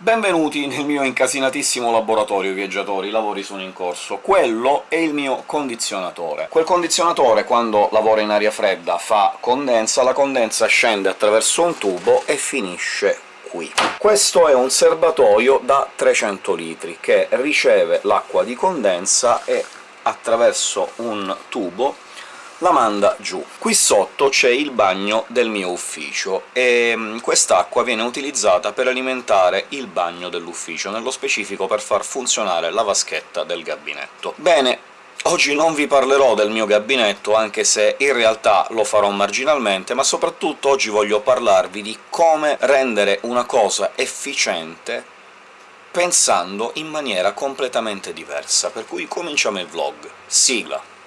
Benvenuti nel mio incasinatissimo laboratorio, viaggiatori, i lavori sono in corso. Quello è il mio condizionatore. Quel condizionatore, quando lavora in aria fredda, fa condensa, la condensa scende attraverso un tubo e finisce qui. Questo è un serbatoio da 300 litri, che riceve l'acqua di condensa e attraverso un tubo la manda giù. Qui sotto c'è il bagno del mio ufficio, e mm, quest'acqua viene utilizzata per alimentare il bagno dell'ufficio, nello specifico per far funzionare la vaschetta del gabinetto. Bene, Oggi non vi parlerò del mio gabinetto, anche se in realtà lo farò marginalmente, ma soprattutto oggi voglio parlarvi di come rendere una cosa efficiente pensando in maniera completamente diversa, per cui cominciamo il vlog. Sigla!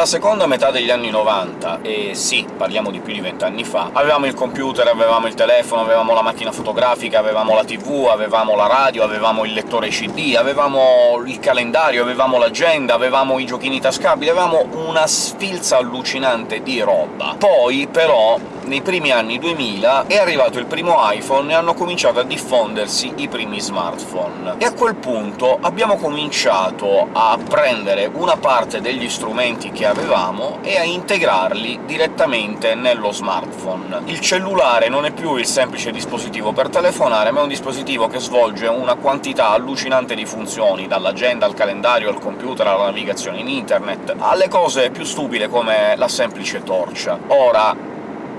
Nella seconda metà degli anni 90, e sì, parliamo di più di vent'anni fa, avevamo il computer, avevamo il telefono, avevamo la macchina fotografica, avevamo la tv, avevamo la radio, avevamo il lettore CD, avevamo il calendario, avevamo l'agenda, avevamo i giochini tascabili, avevamo una sfilza allucinante di roba. Poi, però, nei primi anni 2000 è arrivato il primo iPhone e hanno cominciato a diffondersi i primi smartphone. E a quel punto abbiamo cominciato a prendere una parte degli strumenti che avevamo e a integrarli direttamente nello smartphone. Il cellulare non è più il semplice dispositivo per telefonare, ma è un dispositivo che svolge una quantità allucinante di funzioni, dall'agenda al calendario, al computer, alla navigazione in internet, alle cose più stupide come la semplice torcia. Ora,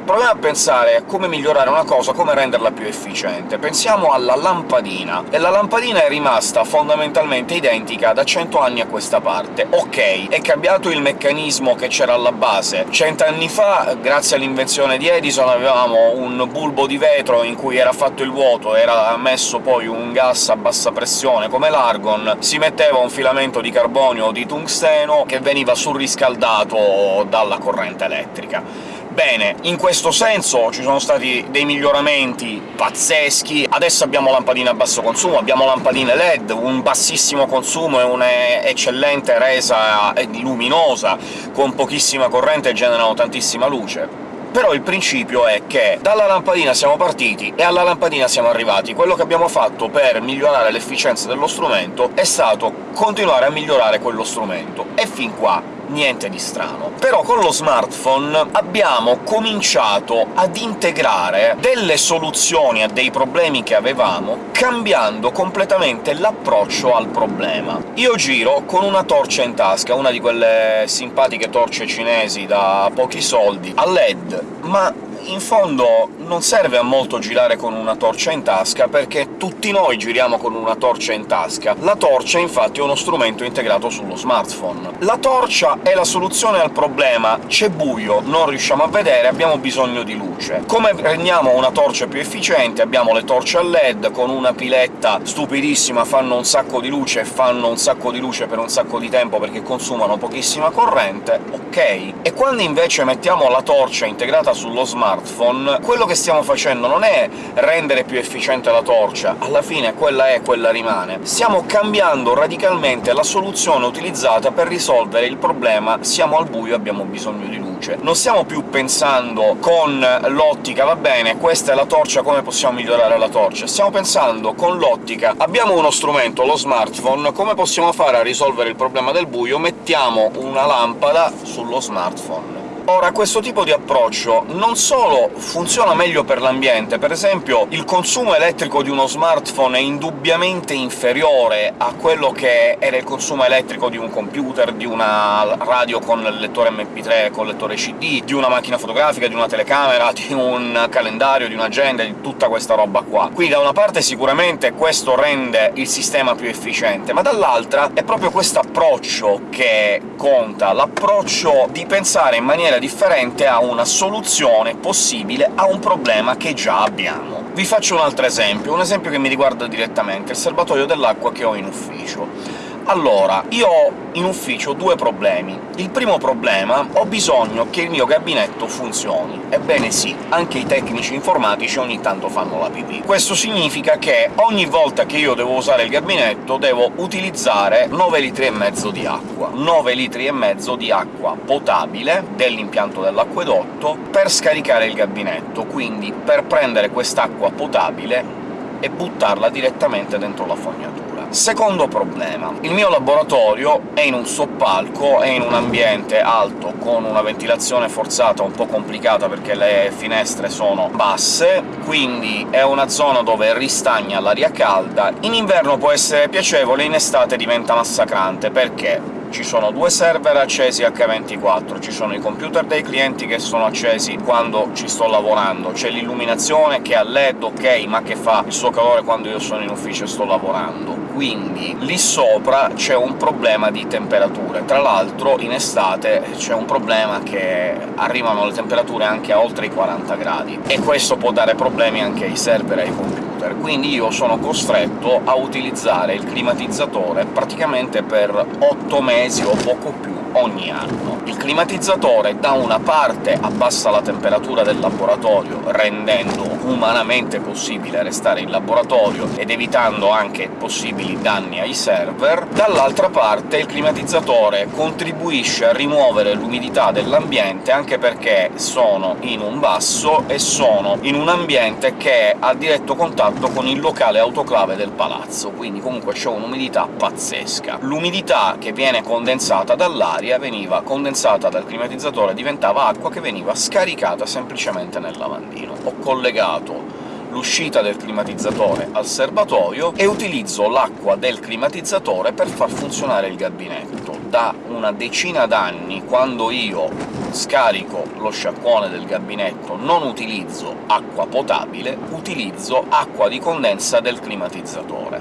Proviamo a pensare a come migliorare una cosa, come renderla più efficiente. Pensiamo alla lampadina, e la lampadina è rimasta fondamentalmente identica da 100 anni a questa parte. Ok, è cambiato il meccanismo che c'era alla base. Cent'anni fa, grazie all'invenzione di Edison, avevamo un bulbo di vetro in cui era fatto il vuoto, era messo poi un gas a bassa pressione come l'argon, si metteva un filamento di carbonio o di tungsteno che veniva surriscaldato dalla corrente elettrica. Bene, in questo senso ci sono stati dei miglioramenti pazzeschi, adesso abbiamo lampadine a basso consumo, abbiamo lampadine LED, un bassissimo consumo e un'eccellente resa luminosa, con pochissima corrente generano tantissima luce. Però il principio è che dalla lampadina siamo partiti e alla lampadina siamo arrivati. Quello che abbiamo fatto per migliorare l'efficienza dello strumento è stato continuare a migliorare quello strumento, e fin qua niente di strano. Però con lo smartphone abbiamo cominciato ad integrare delle soluzioni a dei problemi che avevamo, cambiando completamente l'approccio al problema. Io giro con una torcia in tasca, una di quelle simpatiche torce cinesi da pochi soldi, a LED, ma in fondo non serve a molto girare con una torcia in tasca, perché tutti noi giriamo con una torcia in tasca. La torcia, infatti, è uno strumento integrato sullo smartphone. La torcia è la soluzione al problema c'è buio, non riusciamo a vedere, abbiamo bisogno di luce. Come rendiamo una torcia più efficiente? Abbiamo le torce a LED, con una piletta stupidissima, fanno un sacco di luce, e fanno un sacco di luce per un sacco di tempo perché consumano pochissima corrente, ok. E quando invece mettiamo la torcia integrata sullo smartphone, smartphone, quello che stiamo facendo non è rendere più efficiente la torcia, alla fine quella è, quella rimane. Stiamo cambiando radicalmente la soluzione utilizzata per risolvere il problema «siamo al buio, abbiamo bisogno di luce». Non stiamo più pensando con l'ottica «va bene, questa è la torcia, come possiamo migliorare la torcia?», stiamo pensando con l'ottica «abbiamo uno strumento, lo smartphone, come possiamo fare a risolvere il problema del buio? Mettiamo una lampada sullo smartphone». Ora, questo tipo di approccio non solo funziona meglio per l'ambiente, per esempio il consumo elettrico di uno smartphone è indubbiamente inferiore a quello che era il consumo elettrico di un computer, di una radio con lettore MP3, con lettore CD, di una macchina fotografica, di una telecamera, di un calendario, di un'agenda, di tutta questa roba qua. Quindi da una parte sicuramente questo rende il sistema più efficiente, ma dall'altra è proprio questo approccio che conta, l'approccio di pensare in maniera maniera differente a una soluzione possibile a un problema che già abbiamo. Vi faccio un altro esempio, un esempio che mi riguarda direttamente, il serbatoio dell'acqua che ho in ufficio. Allora, io ho in ufficio due problemi. Il primo problema ho bisogno che il mio gabinetto funzioni. Ebbene sì, anche i tecnici informatici ogni tanto fanno la pipì. Questo significa che ogni volta che io devo usare il gabinetto devo utilizzare 9 litri e mezzo di acqua. 9 litri e mezzo di acqua potabile dell'impianto dell'acquedotto per scaricare il gabinetto, quindi per prendere quest'acqua potabile e buttarla direttamente dentro la fognatura. Secondo problema. Il mio laboratorio è in un soppalco, è in un ambiente alto, con una ventilazione forzata un po' complicata perché le finestre sono basse, quindi è una zona dove ristagna l'aria calda. In inverno può essere piacevole, in estate diventa massacrante, perché ci sono due server accesi H24, ci sono i computer dei clienti che sono accesi quando ci sto lavorando, c'è l'illuminazione che è a LED, ok, ma che fa il suo calore quando io sono in ufficio e sto lavorando. Quindi lì sopra c'è un problema di temperature. Tra l'altro in estate c'è un problema che arrivano le temperature anche a oltre i 40 gradi, e questo può dare problemi anche ai server e ai computer computer, quindi io sono costretto a utilizzare il climatizzatore praticamente per 8 mesi o poco più ogni anno. Il climatizzatore da una parte abbassa la temperatura del laboratorio, rendendo umanamente possibile restare in laboratorio ed evitando anche possibili danni ai server, dall'altra parte il climatizzatore contribuisce a rimuovere l'umidità dell'ambiente, anche perché sono in un basso e sono in un ambiente che è a diretto contatto con il locale autoclave del palazzo, quindi comunque c'è un'umidità pazzesca. L'umidità che viene condensata dall'aria l'aria veniva condensata dal climatizzatore, diventava acqua che veniva scaricata semplicemente nel lavandino. Ho collegato l'uscita del climatizzatore al serbatoio e utilizzo l'acqua del climatizzatore per far funzionare il gabinetto. Da una decina d'anni, quando io scarico lo sciacquone del gabinetto, non utilizzo acqua potabile, utilizzo acqua di condensa del climatizzatore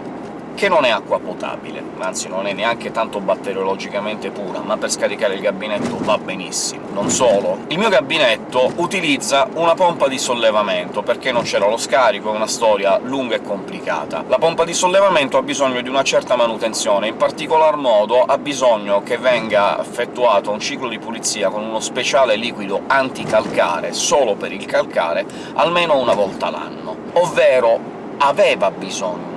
che non è acqua potabile, anzi non è neanche tanto batteriologicamente pura, ma per scaricare il gabinetto va benissimo. Non solo, il mio gabinetto utilizza una pompa di sollevamento, perché non c'era lo scarico, è una storia lunga e complicata. La pompa di sollevamento ha bisogno di una certa manutenzione, in particolar modo ha bisogno che venga effettuato un ciclo di pulizia con uno speciale liquido anticalcare, solo per il calcare, almeno una volta l'anno. Ovvero aveva bisogno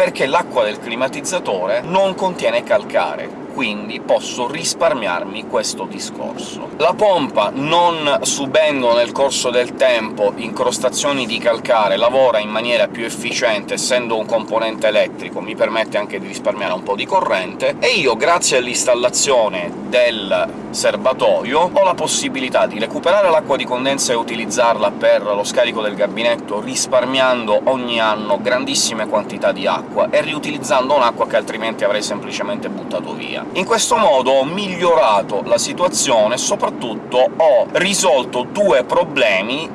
perché l'acqua del climatizzatore non contiene calcare, quindi posso risparmiarmi questo discorso. La pompa, non subendo nel corso del tempo incrostazioni di calcare, lavora in maniera più efficiente, essendo un componente elettrico, mi permette anche di risparmiare un po' di corrente, e io, grazie all'installazione del serbatoio, ho la possibilità di recuperare l'acqua di condensa e utilizzarla per lo scarico del gabinetto, risparmiando ogni anno grandissime quantità di acqua e riutilizzando un'acqua che altrimenti avrei semplicemente buttato via. In questo modo ho migliorato la situazione e soprattutto ho risolto due problemi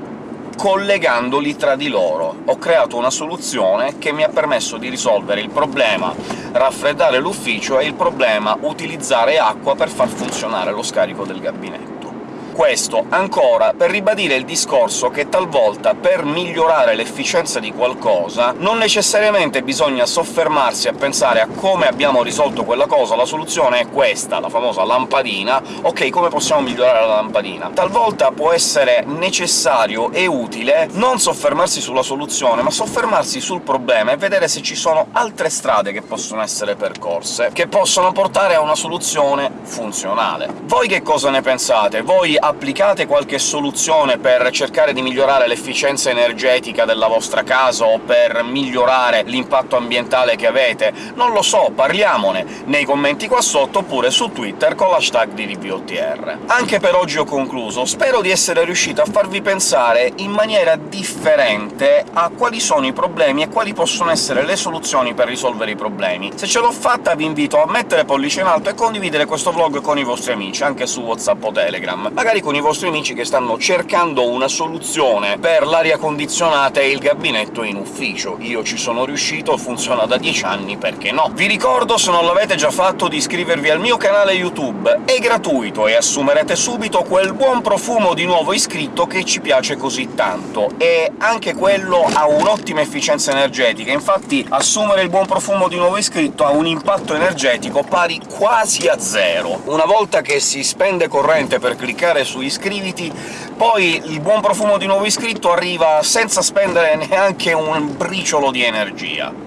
collegandoli tra di loro. Ho creato una soluzione che mi ha permesso di risolvere il problema raffreddare l'ufficio e il problema utilizzare acqua per far funzionare lo scarico del gabinetto. Questo ancora per ribadire il discorso che talvolta per migliorare l'efficienza di qualcosa non necessariamente bisogna soffermarsi a pensare a come abbiamo risolto quella cosa, la soluzione è questa, la famosa lampadina, ok, come possiamo migliorare la lampadina? Talvolta può essere necessario e utile non soffermarsi sulla soluzione, ma soffermarsi sul problema e vedere se ci sono altre strade che possono essere percorse, che possono portare a una soluzione funzionale. Voi che cosa ne pensate? Voi applicate qualche soluzione per cercare di migliorare l'efficienza energetica della vostra casa o per migliorare l'impatto ambientale che avete? Non lo so, parliamone nei commenti qua sotto, oppure su Twitter con l'hashtag di. Anche per oggi ho concluso, spero di essere riuscito a farvi pensare in maniera differente a quali sono i problemi e quali possono essere le soluzioni per risolvere i problemi. Se ce l'ho fatta vi invito a mettere pollice in alto e condividere questo vlog con i vostri amici, anche su WhatsApp o Telegram. Magari magari con i vostri amici che stanno cercando una soluzione per l'aria condizionata e il gabinetto in ufficio. Io ci sono riuscito, funziona da 10 anni, perché no? Vi ricordo, se non l'avete già fatto, di iscrivervi al mio canale YouTube, è gratuito e assumerete subito quel buon profumo di nuovo iscritto che ci piace così tanto, e anche quello ha un'ottima efficienza energetica, infatti assumere il buon profumo di nuovo iscritto ha un impatto energetico pari quasi a zero. Una volta che si spende corrente per cliccare su iscriviti, poi il buon profumo di nuovo iscritto arriva senza spendere neanche un briciolo di energia.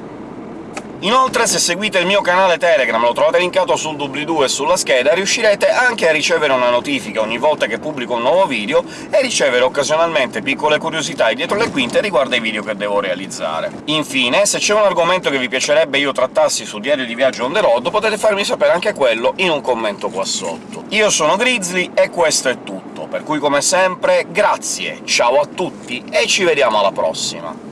Inoltre, se seguite il mio canale Telegram, lo trovate linkato sul doobly-doo e sulla scheda, riuscirete anche a ricevere una notifica ogni volta che pubblico un nuovo video e ricevere occasionalmente piccole curiosità dietro le quinte riguardo ai video che devo realizzare. Infine, se c'è un argomento che vi piacerebbe io trattassi su Diario di Viaggio on the road, potete farmi sapere anche quello in un commento qua sotto. Io sono Grizzly e questo è tutto, per cui come sempre grazie, ciao a tutti e ci vediamo alla prossima!